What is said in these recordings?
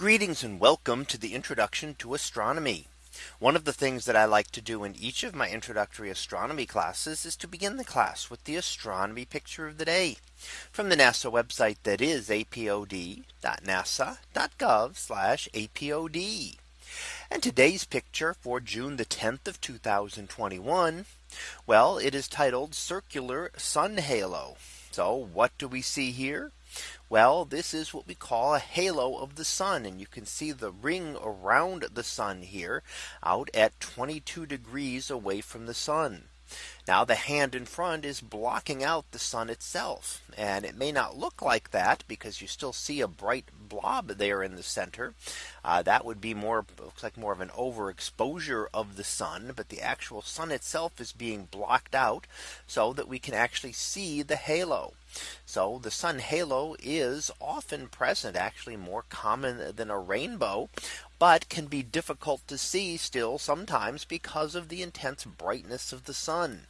Greetings and welcome to the introduction to astronomy. One of the things that I like to do in each of my introductory astronomy classes is to begin the class with the astronomy picture of the day from the NASA website that is apod.nasa.gov apod. And today's picture for June the 10th of 2021. Well, it is titled circular sun halo. So what do we see here? Well, this is what we call a halo of the sun. And you can see the ring around the sun here out at 22 degrees away from the sun. Now the hand in front is blocking out the sun itself. And it may not look like that because you still see a bright blob there in the center. Uh, that would be more looks like more of an overexposure of the sun. But the actual sun itself is being blocked out so that we can actually see the halo. So the sun halo is often present actually more common than a rainbow but can be difficult to see still sometimes because of the intense brightness of the sun.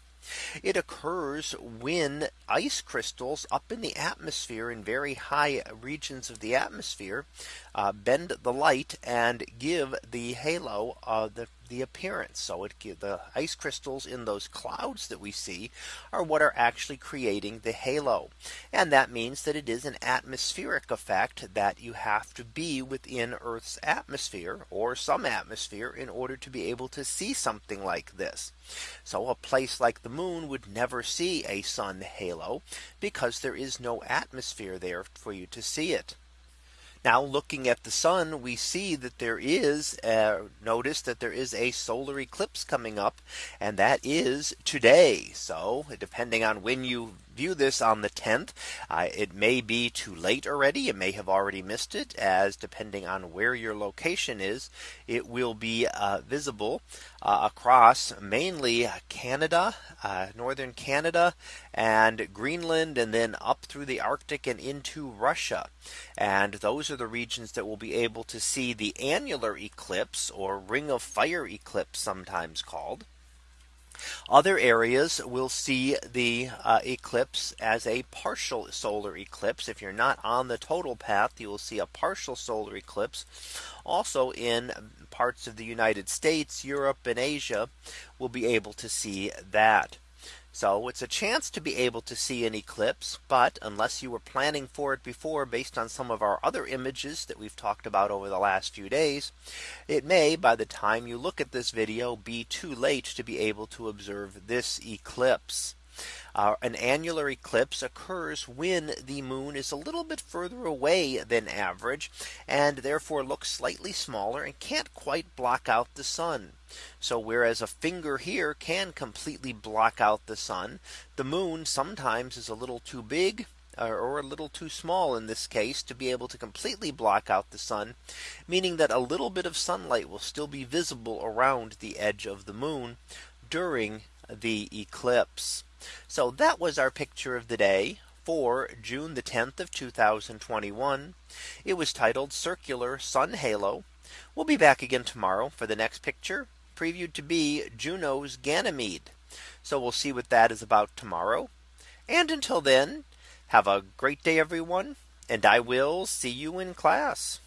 It occurs when ice crystals up in the atmosphere in very high regions of the atmosphere uh, bend the light and give the halo uh, the the appearance. So it the ice crystals in those clouds that we see are what are actually creating the halo. And that means that it is an atmospheric effect that you have to be within Earth's atmosphere or some atmosphere in order to be able to see something like this. So a place like the moon would never see a sun halo because there is no atmosphere there for you to see it. Now looking at the sun, we see that there is uh, notice that there is a solar eclipse coming up and that is today. So depending on when you view this on the 10th. Uh, it may be too late already. You may have already missed it as depending on where your location is, it will be uh, visible uh, across mainly Canada, uh, northern Canada and Greenland and then up through the Arctic and into Russia. And those are the regions that will be able to see the annular eclipse or ring of fire eclipse sometimes called. Other areas will see the uh, eclipse as a partial solar eclipse. If you're not on the total path, you will see a partial solar eclipse. Also in parts of the United States, Europe and Asia will be able to see that. So it's a chance to be able to see an eclipse. But unless you were planning for it before based on some of our other images that we've talked about over the last few days, it may by the time you look at this video be too late to be able to observe this eclipse. Uh, an annular eclipse occurs when the moon is a little bit further away than average and therefore looks slightly smaller and can't quite block out the sun. So whereas a finger here can completely block out the sun, the moon sometimes is a little too big or a little too small in this case to be able to completely block out the sun, meaning that a little bit of sunlight will still be visible around the edge of the moon during the eclipse. So that was our picture of the day for June the 10th of 2021. It was titled circular sun halo. We'll be back again tomorrow for the next picture previewed to be Juno's Ganymede. So we'll see what that is about tomorrow. And until then, have a great day, everyone. And I will see you in class.